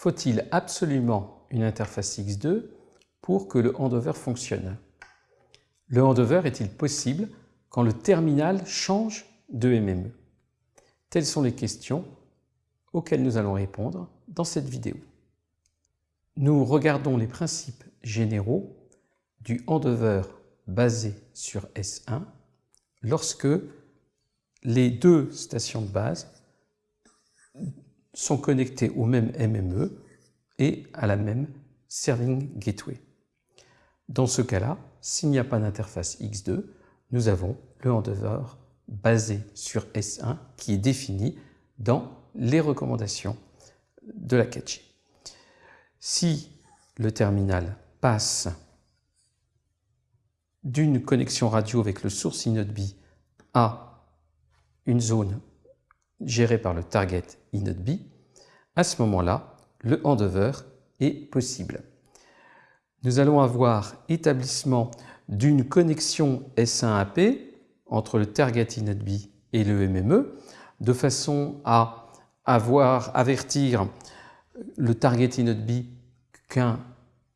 faut-il absolument une interface X2 pour que le handover fonctionne? Le handover est-il possible quand le terminal change de MME Telles sont les questions auxquelles nous allons répondre dans cette vidéo. Nous regardons les principes généraux du handover basé sur S1 lorsque les deux stations de base sont connectées au même MME et à la même Serving Gateway. Dans ce cas-là, s'il n'y a pas d'interface X2, nous avons le handover basé sur S1 qui est défini dans les recommandations de la 4G. Si le terminal passe d'une connexion radio avec le source InnodeB à une zone gérée par le target InnodeB, à ce moment-là, le handover est possible. Nous allons avoir établissement d'une connexion S1AP entre le target InnodeB et le MME, de façon à avoir, avertir le target InnodeB qu'un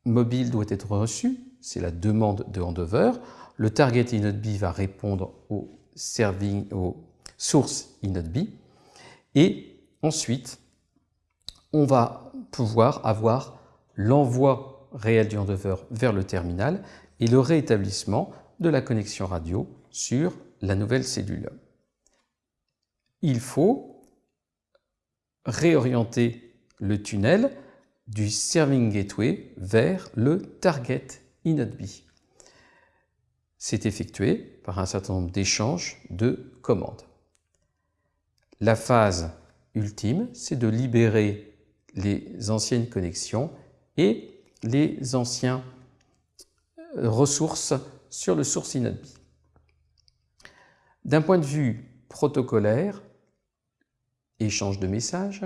mobile doit être reçu, c'est la demande de handover. Le target InnodeB va répondre au, serving, au source InnodeB. Et ensuite, on va pouvoir avoir l'envoi réel du handover vers le terminal et le réétablissement de la connexion radio sur la nouvelle cellule. Il faut réorienter le tunnel du Serving Gateway vers le Target InnodeB. C'est effectué par un certain nombre d'échanges de commandes. La phase ultime, c'est de libérer les anciennes connexions et les anciens euh, ressources sur le source InnodeB. D'un point de vue protocolaire, échange de messages,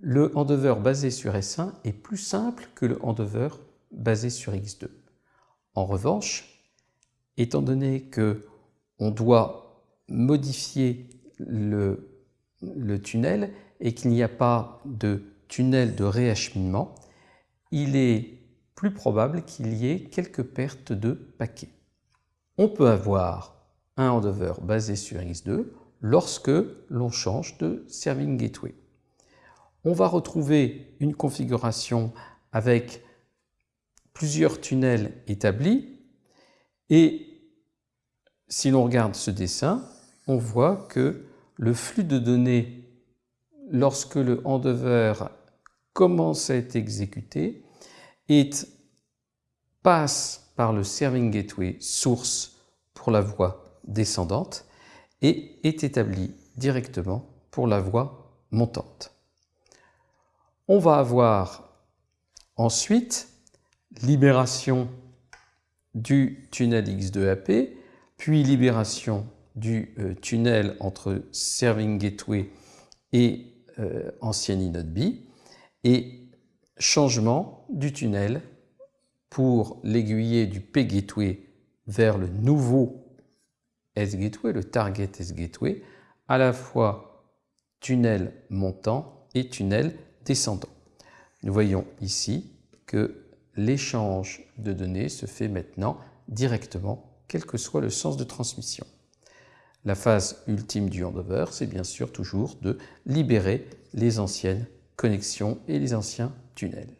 le handover basé sur S1 est plus simple que le handover basé sur X2. En revanche, étant donné que on doit modifier le, tunnel et qu'il n'y a pas de tunnel de réacheminement, il est plus probable qu'il y ait quelques pertes de paquets. On peut avoir un handover basé sur X2 lorsque l'on change de Serving Gateway on va retrouver une configuration avec plusieurs tunnels établis et si l'on regarde ce dessin, on voit que le flux de données lorsque le handover commence à être exécuté passe par le serving gateway source pour la voie descendante et est établi directement pour la voie montante. On va avoir ensuite libération du tunnel X2AP, puis libération du euh, tunnel entre Serving Gateway et euh, ancienne InnodeB, et changement du tunnel pour l'aiguiller du P-Gateway vers le nouveau S-Gateway, le Target S-Gateway, à la fois tunnel montant et tunnel descendant. Nous voyons ici que l'échange de données se fait maintenant directement, quel que soit le sens de transmission. La phase ultime du handover, c'est bien sûr toujours de libérer les anciennes connexions et les anciens tunnels.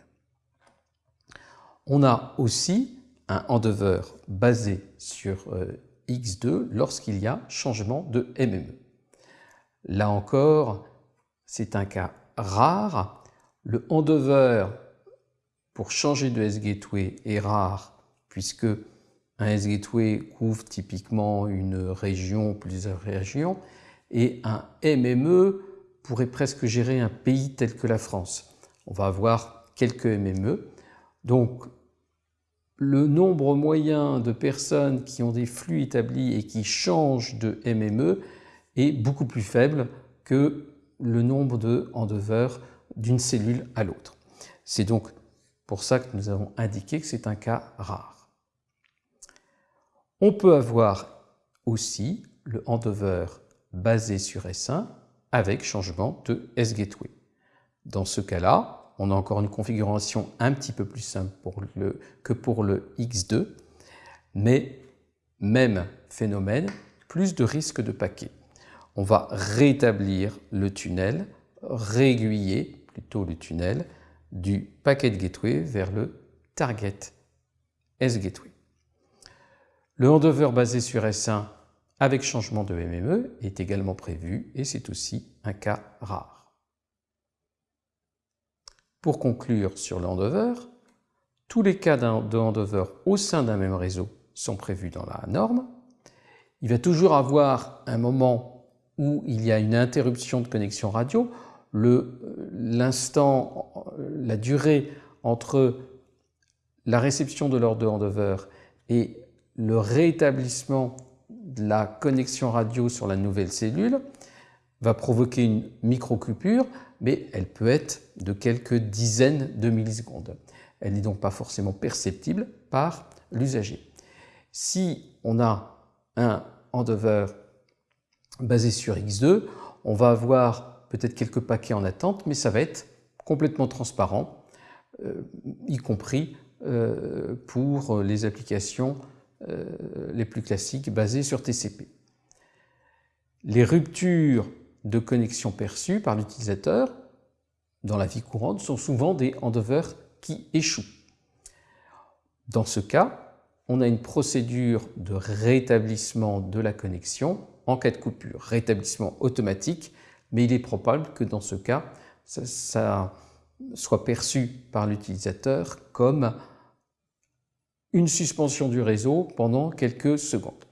On a aussi un handover basé sur euh, X2 lorsqu'il y a changement de MME. Là encore, c'est un cas rare. Le handover pour changer de S-Gateway est rare puisque un S-Gateway couvre typiquement une région, plusieurs régions, et un MME pourrait presque gérer un pays tel que la France. On va avoir quelques MME. Donc, le nombre moyen de personnes qui ont des flux établis et qui changent de MME est beaucoup plus faible que le nombre de handovers d'une cellule à l'autre. C'est donc pour ça que nous avons indiqué que c'est un cas rare. On peut avoir aussi le handover basé sur S1 avec changement de S-Gateway. Dans ce cas-là, on a encore une configuration un petit peu plus simple que pour le X2, mais même phénomène, plus de risque de paquet. On va rétablir le tunnel, réaiguiller plutôt le tunnel du packet gateway vers le target S-gateway. Le handover basé sur S1 avec changement de MME est également prévu et c'est aussi un cas rare. Pour conclure sur le handover, tous les cas de handover au sein d'un même réseau sont prévus dans la norme. Il va toujours avoir un moment où il y a une interruption de connexion radio. L'instant, la durée entre la réception de l'ordre de handover et le rétablissement de la connexion radio sur la nouvelle cellule va provoquer une micro-coupure mais elle peut être de quelques dizaines de millisecondes. Elle n'est donc pas forcément perceptible par l'usager. Si on a un handover basé sur X2, on va avoir peut-être quelques paquets en attente, mais ça va être complètement transparent, euh, y compris euh, pour les applications les plus classiques basées sur TCP. Les ruptures de connexion perçues par l'utilisateur dans la vie courante sont souvent des handovers qui échouent. Dans ce cas, on a une procédure de rétablissement de la connexion en cas de coupure, rétablissement automatique, mais il est probable que dans ce cas, ça, ça soit perçu par l'utilisateur comme une suspension du réseau pendant quelques secondes.